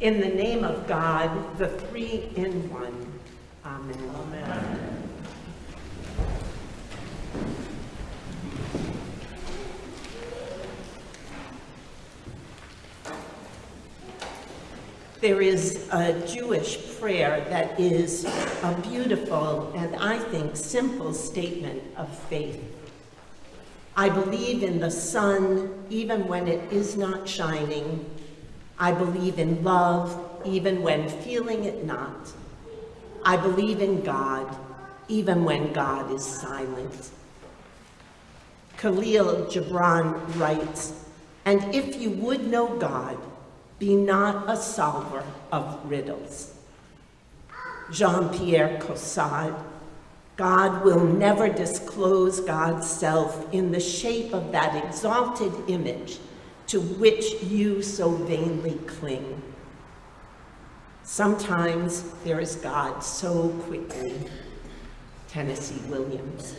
In the name of God, the three in one. Amen. Amen. There is a Jewish prayer that is a beautiful and I think simple statement of faith. I believe in the sun even when it is not shining. I believe in love even when feeling it not. I believe in God even when God is silent. Khalil Gibran writes, and if you would know God, be not a solver of riddles. Jean-Pierre Caussade, God will never disclose God's self in the shape of that exalted image to which you so vainly cling. Sometimes there is God so quickly, Tennessee Williams.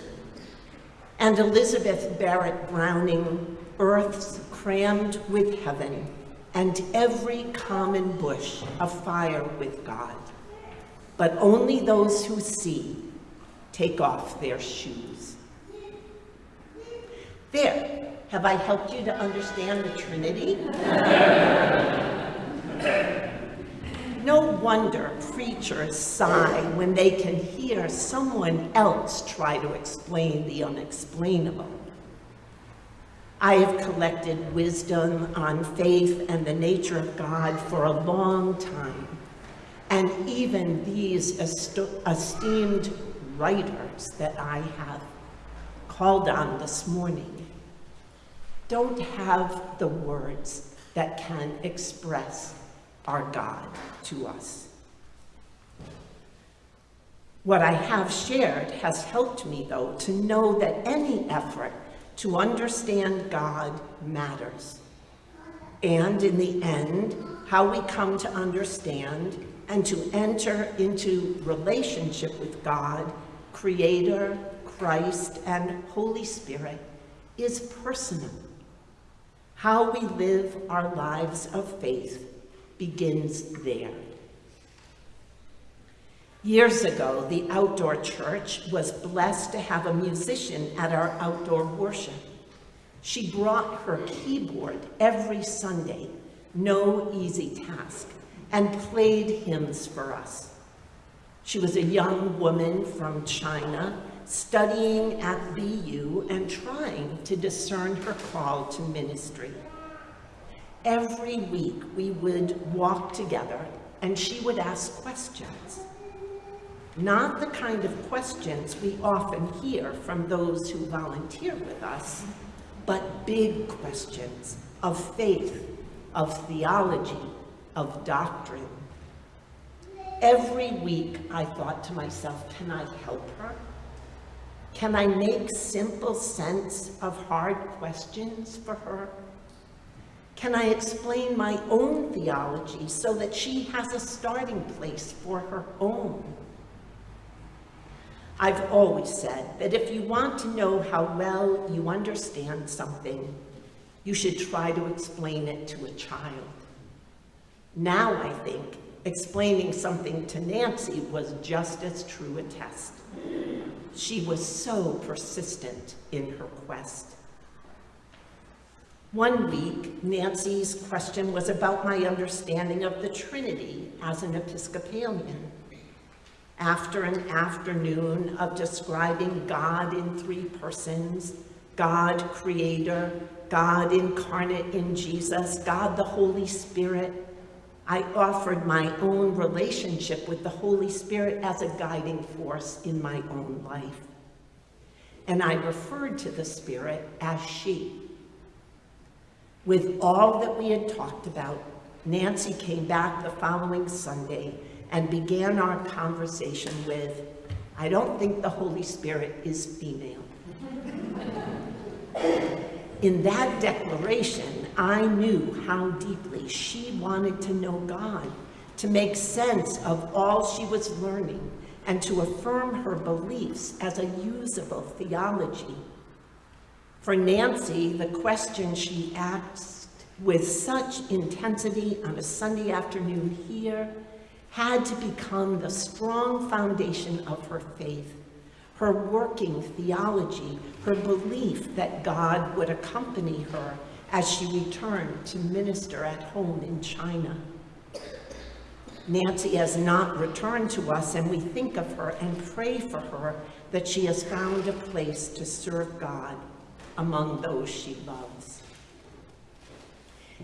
And Elizabeth Barrett Browning, earth's crammed with heaven, and every common bush afire with God. But only those who see take off their shoes. There, have I helped you to understand the Trinity? no wonder preachers sigh when they can hear someone else try to explain the unexplainable. I have collected wisdom on faith and the nature of God for a long time. And even these esteemed writers that I have called on this morning don't have the words that can express our God to us. What I have shared has helped me, though, to know that any effort to understand God matters. And in the end, how we come to understand and to enter into relationship with God, Creator, Christ, and Holy Spirit is personal. How we live our lives of faith begins there. Years ago, the outdoor church was blessed to have a musician at our outdoor worship. She brought her keyboard every Sunday, no easy task, and played hymns for us. She was a young woman from China, studying at BU and trying to discern her call to ministry. Every week we would walk together and she would ask questions. Not the kind of questions we often hear from those who volunteer with us, but big questions of faith, of theology, of doctrine. Every week I thought to myself, can I help her? Can I make simple sense of hard questions for her? Can I explain my own theology so that she has a starting place for her own? I've always said that if you want to know how well you understand something, you should try to explain it to a child. Now I think explaining something to Nancy was just as true a test. She was so persistent in her quest. One week, Nancy's question was about my understanding of the Trinity as an Episcopalian after an afternoon of describing God in three persons, God creator, God incarnate in Jesus, God the Holy Spirit, I offered my own relationship with the Holy Spirit as a guiding force in my own life. And I referred to the Spirit as she. With all that we had talked about, Nancy came back the following Sunday and began our conversation with, I don't think the Holy Spirit is female. In that declaration, I knew how deeply she wanted to know God, to make sense of all she was learning, and to affirm her beliefs as a usable theology. For Nancy, the question she asked with such intensity on a Sunday afternoon here had to become the strong foundation of her faith, her working theology, her belief that God would accompany her as she returned to minister at home in China. Nancy has not returned to us, and we think of her and pray for her that she has found a place to serve God among those she loves.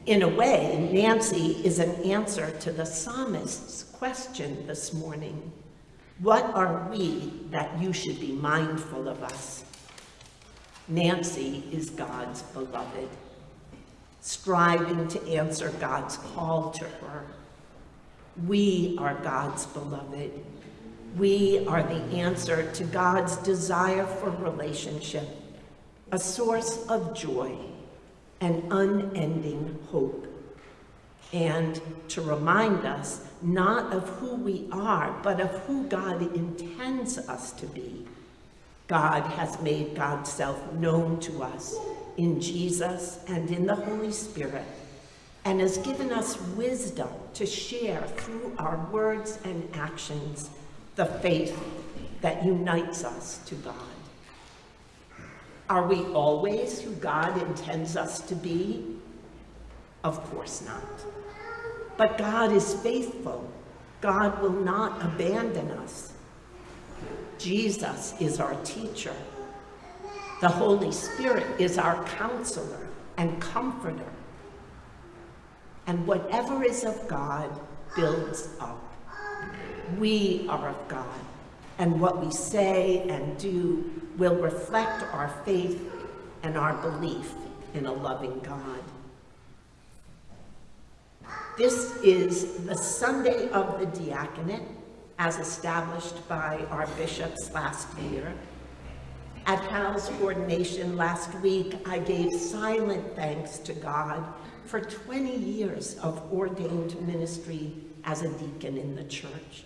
In a way, Nancy is an answer to the psalmist's question this morning. What are we that you should be mindful of us? Nancy is God's beloved, striving to answer God's call to her. We are God's beloved. We are the answer to God's desire for relationship, a source of joy an unending hope. And to remind us not of who we are, but of who God intends us to be. God has made God's self known to us in Jesus and in the Holy Spirit, and has given us wisdom to share through our words and actions the faith that unites us to God. Are we always who God intends us to be? Of course not. But God is faithful. God will not abandon us. Jesus is our teacher. The Holy Spirit is our counselor and comforter. And whatever is of God builds up. We are of God, and what we say and do will reflect our faith and our belief in a loving God. This is the Sunday of the Diaconate, as established by our bishops last year. At Hal's ordination last week, I gave silent thanks to God for 20 years of ordained ministry as a deacon in the church.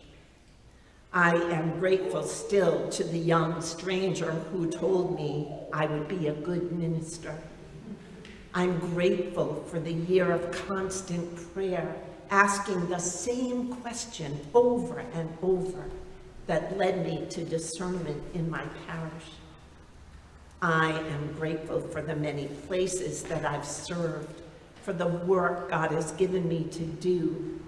I am grateful still to the young stranger who told me I would be a good minister. I'm grateful for the year of constant prayer, asking the same question over and over that led me to discernment in my parish. I am grateful for the many places that I've served, for the work God has given me to do,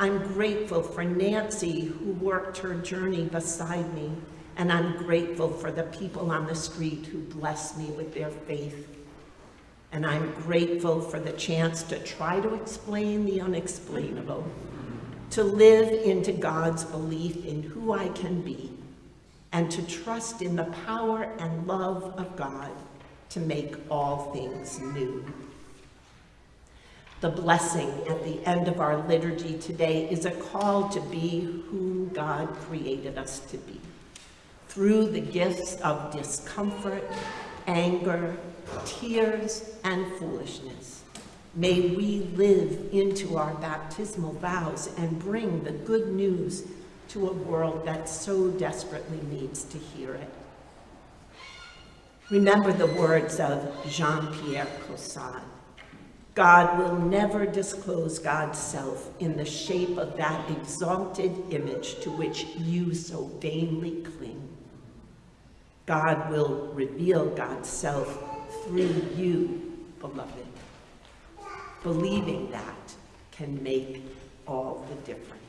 I'm grateful for Nancy who worked her journey beside me, and I'm grateful for the people on the street who bless me with their faith. And I'm grateful for the chance to try to explain the unexplainable, to live into God's belief in who I can be, and to trust in the power and love of God to make all things new. The blessing at the end of our liturgy today is a call to be who God created us to be. Through the gifts of discomfort, anger, tears, and foolishness, may we live into our baptismal vows and bring the good news to a world that so desperately needs to hear it. Remember the words of Jean-Pierre Caussade. God will never disclose God's self in the shape of that exalted image to which you so vainly cling. God will reveal God's self through you, beloved. Believing that can make all the difference.